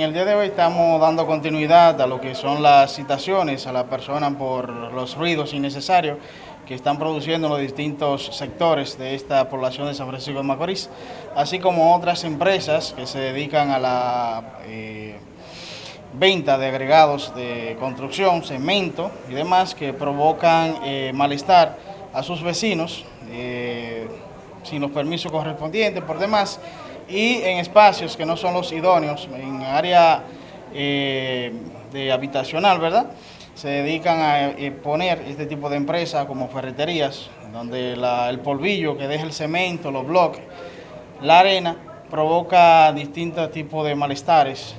En el día de hoy estamos dando continuidad a lo que son las citaciones a la persona por los ruidos innecesarios que están produciendo los distintos sectores de esta población de San Francisco de Macorís, así como otras empresas que se dedican a la eh, venta de agregados de construcción, cemento y demás que provocan eh, malestar a sus vecinos eh, sin los permisos correspondientes por demás y en espacios que no son los idóneos, en área eh, de habitacional, ¿verdad? Se dedican a eh, poner este tipo de empresas como ferreterías, donde el polvillo que deja el cemento, los bloques, la arena, provoca distintos tipos de malestares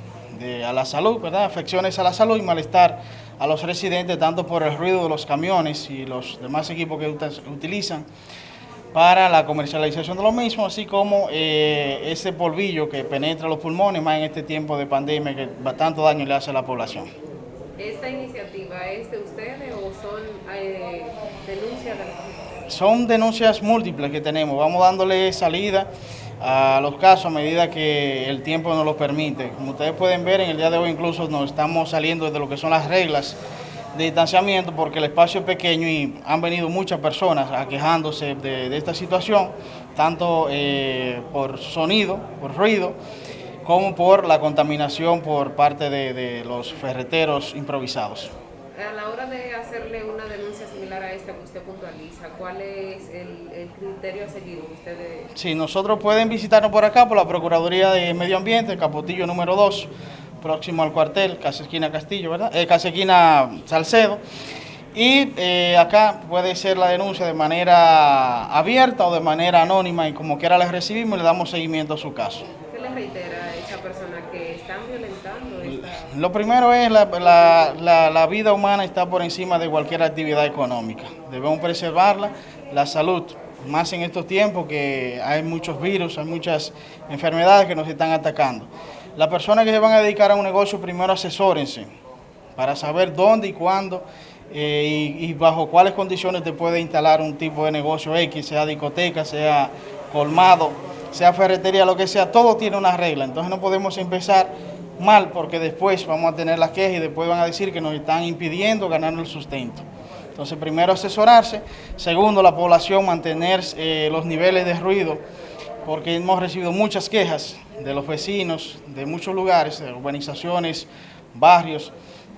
a la salud, ¿verdad? Afecciones a la salud y malestar a los residentes, tanto por el ruido de los camiones y los demás equipos que utilizan, para la comercialización de lo mismo, así como eh, ese polvillo que penetra los pulmones, más en este tiempo de pandemia que tanto daño le hace a la población. ¿Esta iniciativa es de ustedes o son eh, denuncias de la Son denuncias múltiples que tenemos, vamos dándole salida a los casos a medida que el tiempo nos lo permite. Como ustedes pueden ver, en el día de hoy incluso nos estamos saliendo de lo que son las reglas de distanciamiento porque el espacio es pequeño y han venido muchas personas aquejándose de, de esta situación, tanto eh, por sonido, por ruido, como por la contaminación por parte de, de, los ferreteros improvisados. A la hora de hacerle una denuncia similar a esta que usted puntualiza, ¿cuál es el, el criterio a seguir? Ustedes... Sí, nosotros pueden visitarnos por acá, por la Procuraduría de Medio Ambiente, Capotillo número 2, próximo al cuartel, casi esquina Castillo, ¿verdad? Eh, casi esquina Salcedo. Y eh, acá puede ser la denuncia de manera abierta o de manera anónima y como quiera la recibimos y le damos seguimiento a su caso. ¿Qué le reitera a esa persona que están violentando esta... Lo primero es la, la, la, la vida humana está por encima de cualquier actividad económica. Debemos preservarla, la salud, más en estos tiempos que hay muchos virus, hay muchas enfermedades que nos están atacando. Las personas que se van a dedicar a un negocio primero asesórense para saber dónde y cuándo eh, y, bajo cuáles condiciones te puede instalar un tipo de negocio X, sea discoteca, sea colmado, sea ferretería, lo que sea, todo tiene una regla. Entonces no podemos empezar mal porque después vamos a tener las quejas y después van a decir que nos están impidiendo ganar el sustento. Entonces primero asesorarse, segundo la población mantener eh, los niveles de ruido porque hemos recibido muchas quejas de los vecinos de muchos lugares, de urbanizaciones, barrios,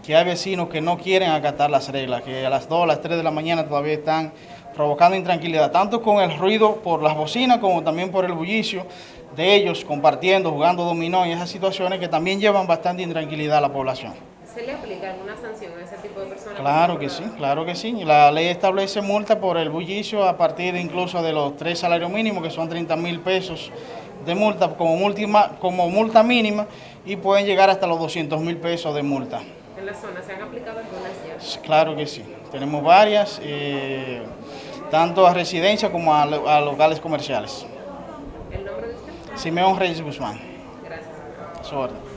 que hay vecinos que no quieren acatar las reglas, que a las 2, a las 3 de la mañana todavía están provocando intranquilidad, tanto con el ruido por las bocinas como también por el bullicio de ellos compartiendo, jugando dominó y esas situaciones que también llevan bastante intranquilidad a la población. ¿Se le aplica alguna sanción a ese tipo de personas? Claro que sí, claro que sí. La ley establece multa por el bullicio a partir incluso de los tres salarios mínimos, que son 30 mil pesos de multa como, multima, como multa mínima y pueden llegar hasta los 200 mil pesos de multa. ¿En la zona se han aplicado algunas ya? Claro que sí. Tenemos varias, eh, tanto a residencia como a, a locales comerciales. ¿El nombre de usted? Simeón Reyes Guzmán. Gracias. Su orden.